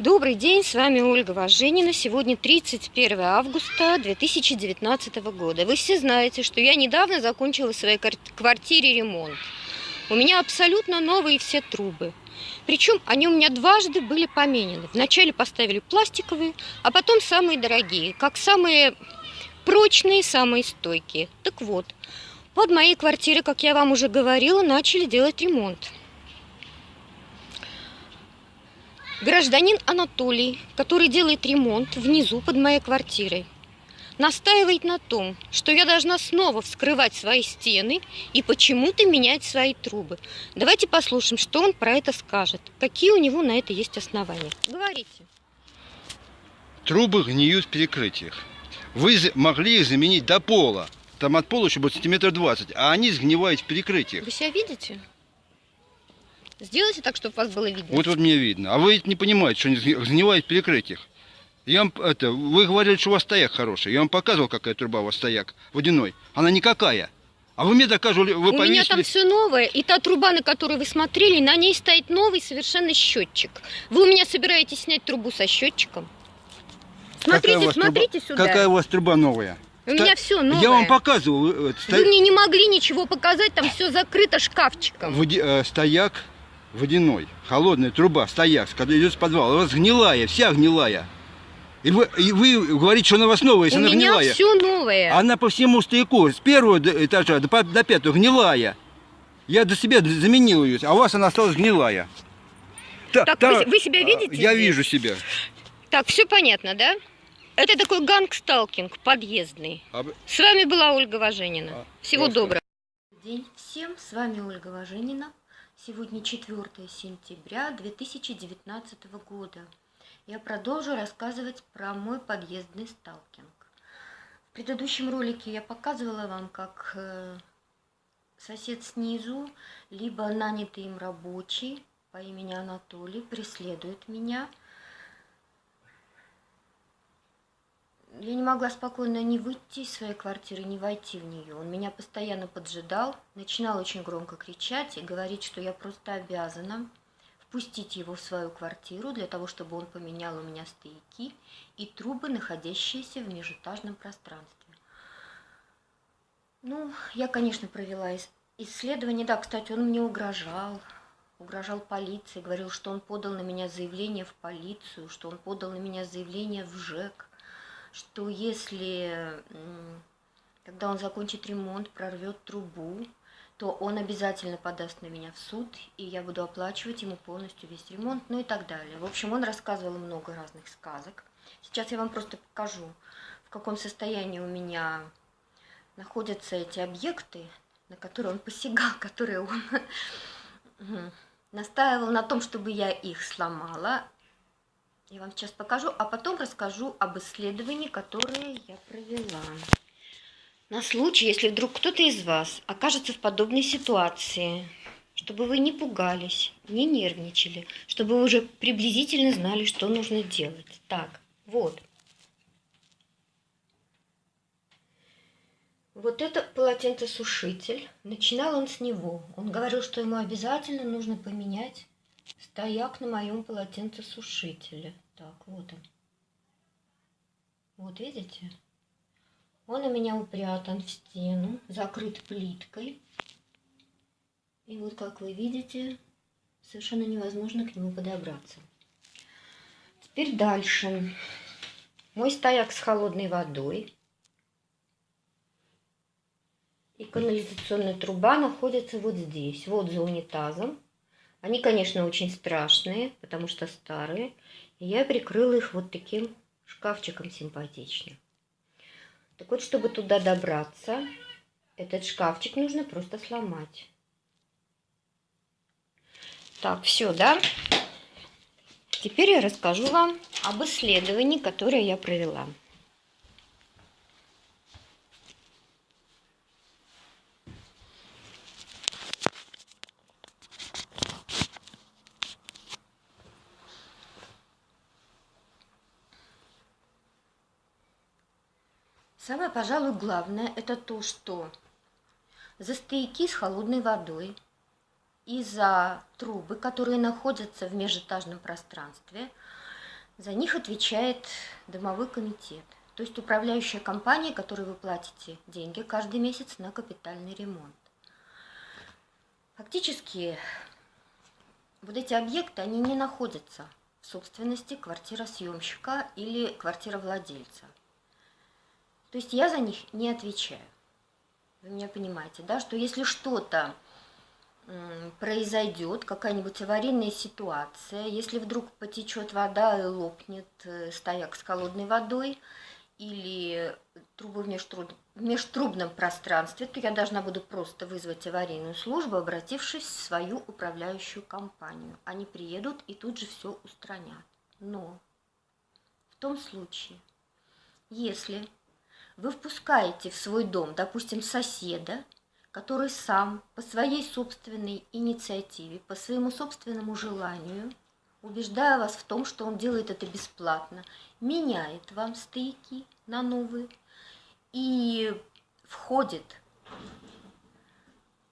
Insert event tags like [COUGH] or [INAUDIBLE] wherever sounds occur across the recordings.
Добрый день, с вами Ольга Важенина. Сегодня 31 августа 2019 года. Вы все знаете, что я недавно закончила в своей квартире ремонт. У меня абсолютно новые все трубы. Причем они у меня дважды были поменены. Вначале поставили пластиковые, а потом самые дорогие, как самые прочные, самые стойкие. Так вот, под моей квартирой, как я вам уже говорила, начали делать ремонт. Гражданин Анатолий, который делает ремонт внизу под моей квартирой, настаивает на том, что я должна снова вскрывать свои стены и почему-то менять свои трубы. Давайте послушаем, что он про это скажет. Какие у него на это есть основания. Говорите. Трубы гниют в перекрытиях. Вы могли их заменить до пола. Там от пола еще будет сантиметров 20, а они сгнивают в перекрытиях. Вы себя видите? Сделайте так, чтобы вас было видно. Вот вот мне видно. А вы не понимаете, что они сгнивают в перекрытиях. Я вам, это, вы говорили, что у вас стояк хороший. Я вам показывал, какая труба у вас стояк водяной. Она никакая. А вы мне доказывали, вы У повесили... меня там все новое, и та труба, на которую вы смотрели, на ней стоит новый совершенно счетчик. Вы у меня собираетесь снять трубу со счетчиком? Смотрите, смотрите труба... сюда. Какая у вас труба новая? У Ста... меня все новое. Я вам показывал. Э, Сто... Вы мне не могли ничего показать, там все закрыто шкафчиком. Води... Э, стояк водяной, холодная труба, стояк, когда идет с подвала, у вас гнилая, вся гнилая. И вы, и вы говорите, что она у вас новая, если у она меня гнилая. все новое. Она по всему стояку, с первого этажа до, до пятого гнилая. Я до себя заменил ее, а у вас она осталась гнилая. Так, так та, вы, вы себя видите? Я здесь? вижу себя. Так, все понятно, да? Это такой гангсталкинг подъездный. А... С вами была Ольга Важенина. А, Всего просто. доброго. День всем, с вами Ольга Важенина. Сегодня 4 сентября 2019 года. Я продолжу рассказывать про мой подъездный сталкинг. В предыдущем ролике я показывала вам, как э, сосед снизу, либо нанятый им рабочий по имени Анатолий преследует меня – я не могла спокойно не выйти из своей квартиры, не войти в нее. Он меня постоянно поджидал, начинал очень громко кричать и говорить, что я просто обязана впустить его в свою квартиру для того, чтобы он поменял у меня стояки и трубы, находящиеся в межэтажном пространстве. Ну, я, конечно, провела исследование. Да, кстати, он мне угрожал, угрожал полиции, говорил, что он подал на меня заявление в полицию, что он подал на меня заявление в ЖЭК что если, когда он закончит ремонт, прорвет трубу, то он обязательно подаст на меня в суд, и я буду оплачивать ему полностью весь ремонт, ну и так далее. В общем, он рассказывал много разных сказок. Сейчас я вам просто покажу, в каком состоянии у меня находятся эти объекты, на которые он посягал, [LAUGHS] которые он настаивал на том, чтобы я их сломала, я вам сейчас покажу, а потом расскажу об исследовании, которое я провела. На случай, если вдруг кто-то из вас окажется в подобной ситуации, чтобы вы не пугались, не нервничали, чтобы вы уже приблизительно знали, что нужно делать. Так, вот. Вот это полотенцесушитель. Начинал он с него. Он говорил, что ему обязательно нужно поменять стояк на моем полотенцесушителе. Так, вот он. Вот видите? Он у меня упрятан в стену, закрыт плиткой. И вот, как вы видите, совершенно невозможно к нему подобраться. Теперь дальше. Мой стояк с холодной водой. И канализационная труба находится вот здесь, вот за унитазом. Они, конечно, очень страшные, потому что старые. И я прикрыла их вот таким шкафчиком симпатичным. Так вот, чтобы туда добраться, этот шкафчик нужно просто сломать. Так, все, да? Теперь я расскажу вам об исследовании, которое я провела. Самое, пожалуй, главное, это то, что за стояки с холодной водой и за трубы, которые находятся в межэтажном пространстве, За них отвечает домовой комитет, то есть управляющая компания, которой вы платите деньги каждый месяц на капитальный ремонт. Фактически вот эти объекты, они не находятся в собственности квартиросъемщика или квартировладельца. То есть я за них не отвечаю. Вы меня понимаете, да, что если что-то произойдет, какая-нибудь аварийная ситуация, если вдруг потечет вода и лопнет э, стояк с холодной водой, или трубы в межтруб... межтрубном пространстве, то я должна буду просто вызвать аварийную службу, обратившись в свою управляющую компанию. Они приедут и тут же все устранят. Но в том случае, если вы впускаете в свой дом, допустим, соседа, который сам по своей собственной инициативе, по своему собственному желанию, убеждая вас в том, что он делает это бесплатно, меняет вам стояки на новые и входит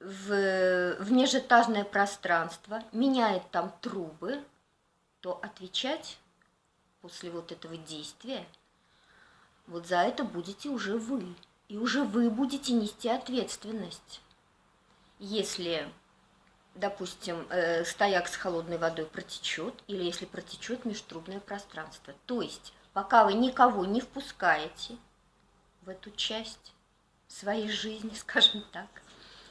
в, в межэтажное пространство, меняет там трубы, то отвечать после вот этого действия – вот за это будете уже вы. И уже вы будете нести ответственность. Если, допустим, э, стояк с холодной водой протечет, или если протечет межтрубное пространство. То есть, пока вы никого не впускаете в эту часть своей жизни, [LAUGHS] скажем так,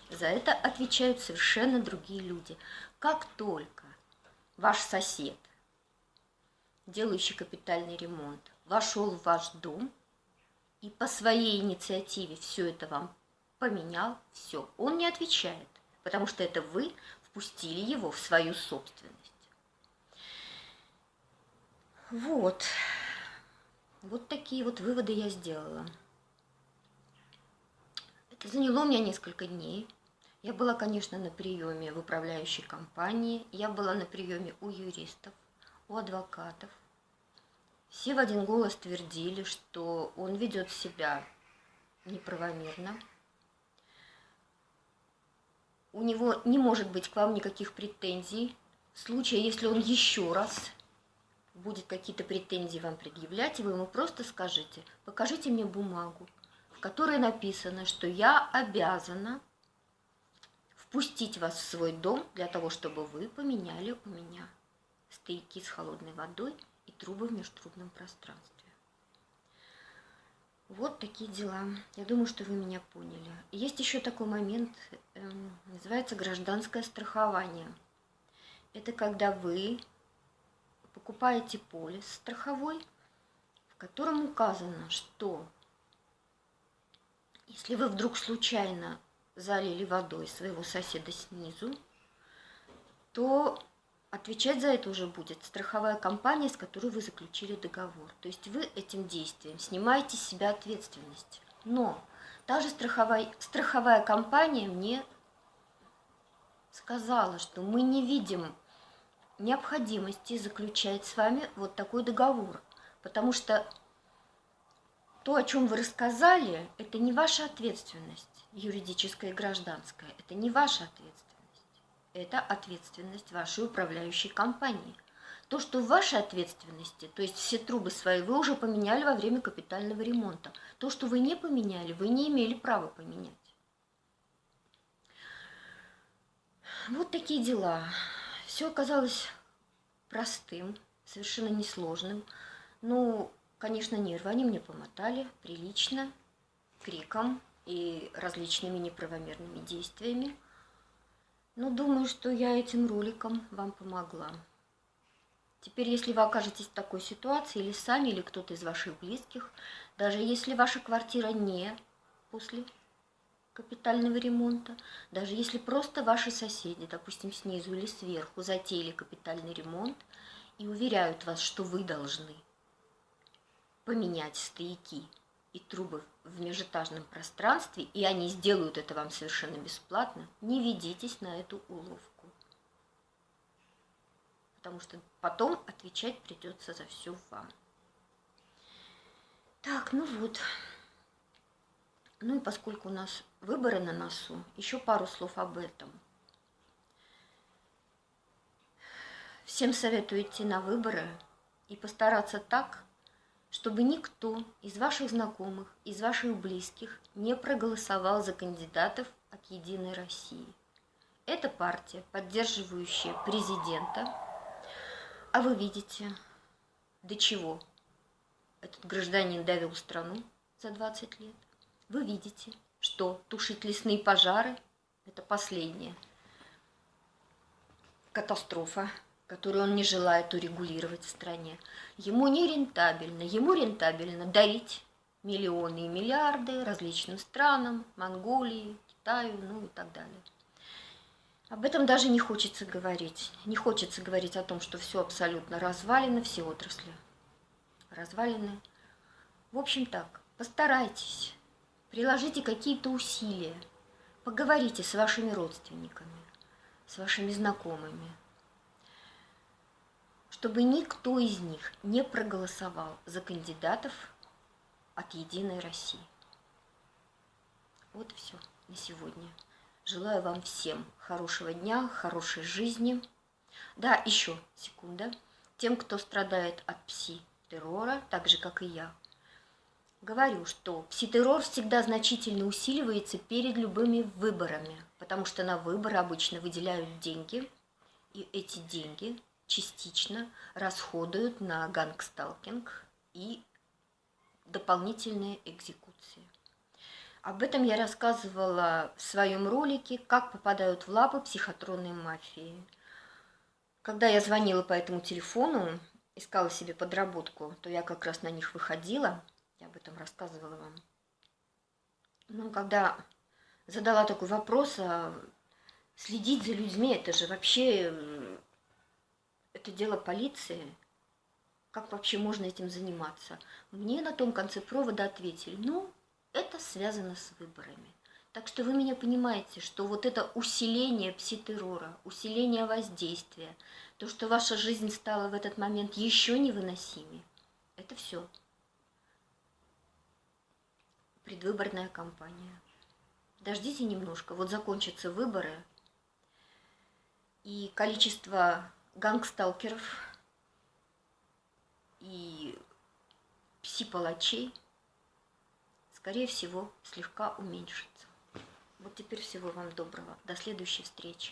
за это отвечают совершенно другие люди. Как только ваш сосед, делающий капитальный ремонт, вошел в ваш дом, и по своей инициативе все это вам поменял, все, он не отвечает, потому что это вы впустили его в свою собственность. Вот. Вот такие вот выводы я сделала. Это заняло у меня несколько дней. Я была, конечно, на приеме в управляющей компании, я была на приеме у юристов, у адвокатов. Все в один голос твердили, что он ведет себя неправомерно. У него не может быть к вам никаких претензий. В случае, если он еще раз будет какие-то претензии вам предъявлять, вы ему просто скажите, покажите мне бумагу, в которой написано, что я обязана впустить вас в свой дом для того, чтобы вы поменяли у меня стояки с холодной водой и трубы в межтрубном пространстве. Вот такие дела. Я думаю, что вы меня поняли. есть еще такой момент, э, называется гражданское страхование. Это когда вы покупаете полис страховой, в котором указано, что если вы вдруг случайно залили водой своего соседа снизу, то Отвечать за это уже будет страховая компания, с которой вы заключили договор. То есть вы этим действием снимаете с себя ответственность. Но та же страховая, страховая компания мне сказала, что мы не видим необходимости заключать с вами вот такой договор. Потому что то, о чем вы рассказали, это не ваша ответственность, юридическая и гражданская. Это не ваша ответственность это ответственность вашей управляющей компании. То, что в вашей ответственности, то есть все трубы свои, вы уже поменяли во время капитального ремонта. То, что вы не поменяли, вы не имели права поменять. Вот такие дела. Все оказалось простым, совершенно несложным. Ну, конечно, нервы они мне помотали прилично, криком и различными неправомерными действиями. Ну, думаю, что я этим роликом вам помогла. Теперь, если вы окажетесь в такой ситуации, или сами, или кто-то из ваших близких, даже если ваша квартира не после капитального ремонта, даже если просто ваши соседи, допустим, снизу или сверху, затеяли капитальный ремонт и уверяют вас, что вы должны поменять стояки и трубы в межэтажном пространстве, и они сделают это вам совершенно бесплатно, не ведитесь на эту уловку. Потому что потом отвечать придется за все вам. Так, ну вот. Ну и поскольку у нас выборы на носу, еще пару слов об этом. Всем советую идти на выборы и постараться так, чтобы никто из ваших знакомых, из ваших близких не проголосовал за кандидатов от «Единой России». Это партия, поддерживающая президента. А вы видите, до чего этот гражданин довел страну за 20 лет. Вы видите, что тушить лесные пожары – это последняя катастрофа, которую он не желает урегулировать в стране. Ему не рентабельно, ему рентабельно дарить миллионы и миллиарды различным странам, Монголии, Китаю, ну и так далее. Об этом даже не хочется говорить. Не хочется говорить о том, что все абсолютно развалено, все отрасли развалины. В общем так, постарайтесь, приложите какие-то усилия, поговорите с вашими родственниками, с вашими знакомыми, чтобы никто из них не проголосовал за кандидатов от «Единой России». Вот и все на сегодня. Желаю вам всем хорошего дня, хорошей жизни. Да, еще секунда. Тем, кто страдает от пси-террора, так же, как и я, говорю, что пси-террор всегда значительно усиливается перед любыми выборами, потому что на выборы обычно выделяют деньги, и эти деньги частично расходуют на гангсталкинг и дополнительные экзекуции. Об этом я рассказывала в своем ролике «Как попадают в лапы психотронной мафии». Когда я звонила по этому телефону, искала себе подработку, то я как раз на них выходила, я об этом рассказывала вам. Ну, когда задала такой вопрос, а следить за людьми, это же вообще, это дело полиции, как вообще можно этим заниматься? Мне на том конце провода ответили, ну, это связано с выборами. Так что вы меня понимаете, что вот это усиление пситеррора, усиление воздействия, то, что ваша жизнь стала в этот момент еще невыносимее, это все. Предвыборная кампания. Дождите немножко, вот закончатся выборы, и количество гангсталкеров и пси-палачей – скорее всего, слегка уменьшится. Вот теперь всего вам доброго. До следующей встречи.